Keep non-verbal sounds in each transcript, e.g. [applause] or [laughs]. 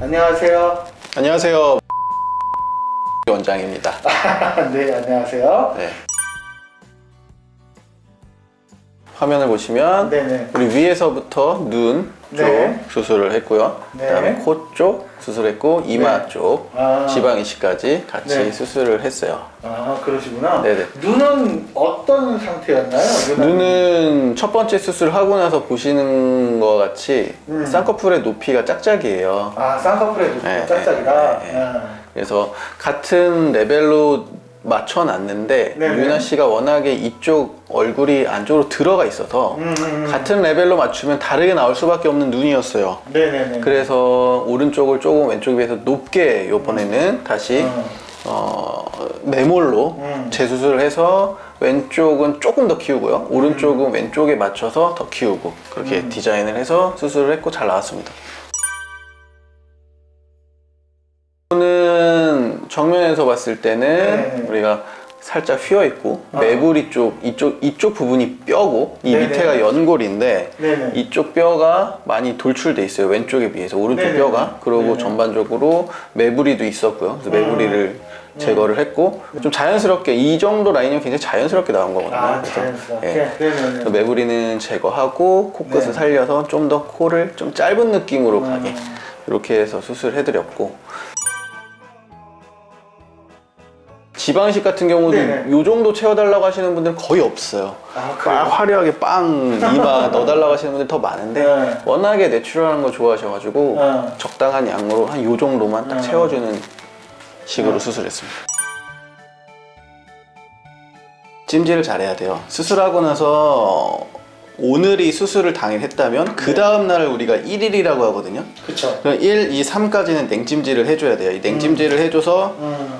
안녕하세요. 안녕하세요 [laughs] 원장입니다 [laughs] 네, 안녕하세요. 네. 화면을 보시면 네네. 우리 위에서부터 눈 쪽 네. 수술을 했고요 네. 그다음에 코 쪽 수술했고 이마 네. 쪽 아. 지방 이식까지 같이 네. 수술을 했어요 아, 그러시구나. 네네. 눈은 어떤 상태였나요? 눈은 첫 번째 수술 하고 나서 보시는 것 같이 음. 쌍꺼풀의 높이가 짝짝이에요 아, 쌍꺼풀에 높이가 네, 짝짝이다. 네, 네, 네. 아. 그래서 같은 레벨로 맞춰놨는데 네네. 유나 씨가 워낙에 이쪽 얼굴이 안쪽으로 들어가 있어서 음, 음, 음. 같은 레벨로 맞추면 다르게 나올 수밖에 없는 눈이었어요. 네네네. 그래서 오른쪽을 조금 왼쪽에 비해서 높게 이번에는 다시 음. 어, 매몰로 음. 재수술을 해서 왼쪽은 조금 더 키우고요. 오른쪽은 왼쪽에 맞춰서 더 키우고 그렇게 음. 디자인을 해서 수술을 했고 잘 나왔습니다. 이거는 정면에서 봤을 때는 네. 우리가 살짝 휘어 있고 아. 매부리 쪽 이쪽 이쪽 부분이 뼈고 이 네네. 밑에가 연골인데 네네. 이쪽 뼈가 많이 돌출돼 있어요 왼쪽에 비해서 오른쪽 네네. 뼈가 그리고. 전반적으로 매부리도 있었고요 그래서 음. 매부리를 제거를 했고 좀 자연스럽게 이 정도 라인이면 굉장히 자연스럽게 나온 거거든요 아, 그래서. 예. 그래서 매부리는 제거하고 코끝을 네. 살려서 좀 더 코를 좀 짧은 느낌으로 음. 가게 이렇게 해서 수술해드렸고 지방식 같은 경우도 네네. 이 정도 채워달라고 하시는 분들은 거의 없어요 아? 화려하게 빵 [laughs] 이마 넣어달라고 하시는 분들 더 많은데 네. 워낙에 내추럴한 거 좋아하셔가지고 네. 적당한 양으로 한 요 정도만 딱 네. 채워주는 식으로 네. 수술했습니다 찜질을 잘해야 돼요 수술하고 나서 오늘이 수술을 당일 했다면 그 다음 날을 우리가 1일이라고 하거든요 그쵸. 그럼 1, 2, 3까지는 냉찜질을 해줘야 돼요 이 냉찜질을 해줘서 음.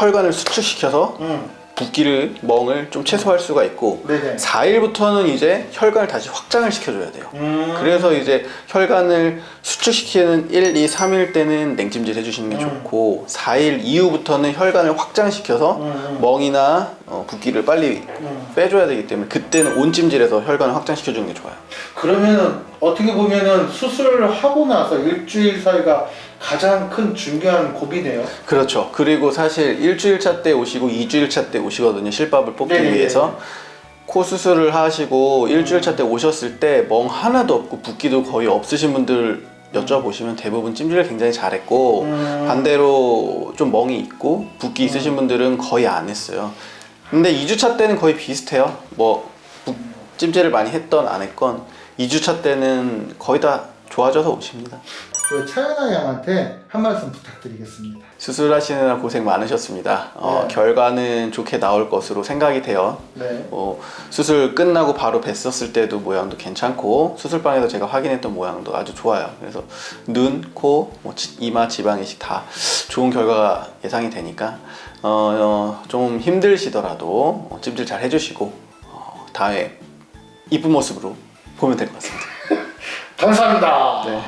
혈관을 수축시켜서 음. 붓기를 멍을 좀 최소화할 수가 있고 네네. 4일부터는 이제 혈관을 다시 확장을 시켜줘야 돼요 음. 그래서 이제 혈관을 수축시키는 1, 2, 3일 때는 냉찜질 해주시는 게 음. 좋고 4일 이후부터는 혈관을 확장시켜서 음. 멍이나 어, 붓기를 빨리 음. 빼줘야 되기 때문에 그때는 온찜질에서 혈관을 확장시켜주는 게 좋아요 그러면은 어떻게 보면은 수술을 하고 나서 일주일 사이가 가장 큰 중요한 고비네요. 그렇죠. 그리고 사실 일주일 차 때 오시고 2주일 차 때 오시거든요 실밥을 뽑기 네네네. 위해서. 코 수술을 하시고 일주일 차 때 오셨을 때 멍 하나도 없고 붓기도 거의 없으신 분들 여쭤보시면 대부분 찜질을 굉장히 잘했고 음. 반대로 좀 멍이 있고 붓기 있으신 분들은 거의 안 했어요. 근데 2주차 때는 거의 비슷해요. 뭐 붓- 찜질을 많이 했던 안 했건 2주차 때는 거의 다 좋아져서 오십니다 그 차연아 양한테 한 말씀 부탁드리겠습니다. 수술하시느라 고생 많으셨습니다 어, 네. 결과는 좋게 나올 것으로 생각이 돼요 네. 뭐 수술 끝나고 바로 뵀었을 때도 모양도 괜찮고 수술방에서 제가 확인했던 모양도 아주 좋아요 그래서 눈, 코, 뭐 지- 이마, 지방 이식 다 좋은 결과가 예상이 되니까 어, 어, 좀 힘드시더라도 어, 찜질 잘 해주시고 어, 다음에 이쁜 모습으로 보면 될 것 같습니다 감사합니다. 네.